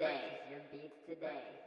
today, your beats today.